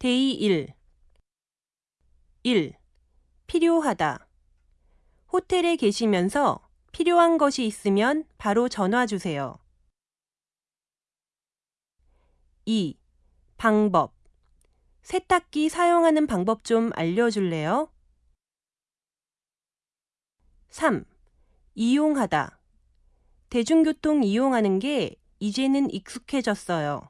Day 1 1. 필요하다. 호텔에 계시면서 필요한 것이 있으면 바로 전화 주세요. 2. 방법. 세탁기 사용하는 방법 좀 알려줄래요? 3. 이용하다. 대중교통 이용하는 게 이제는 익숙해졌어요.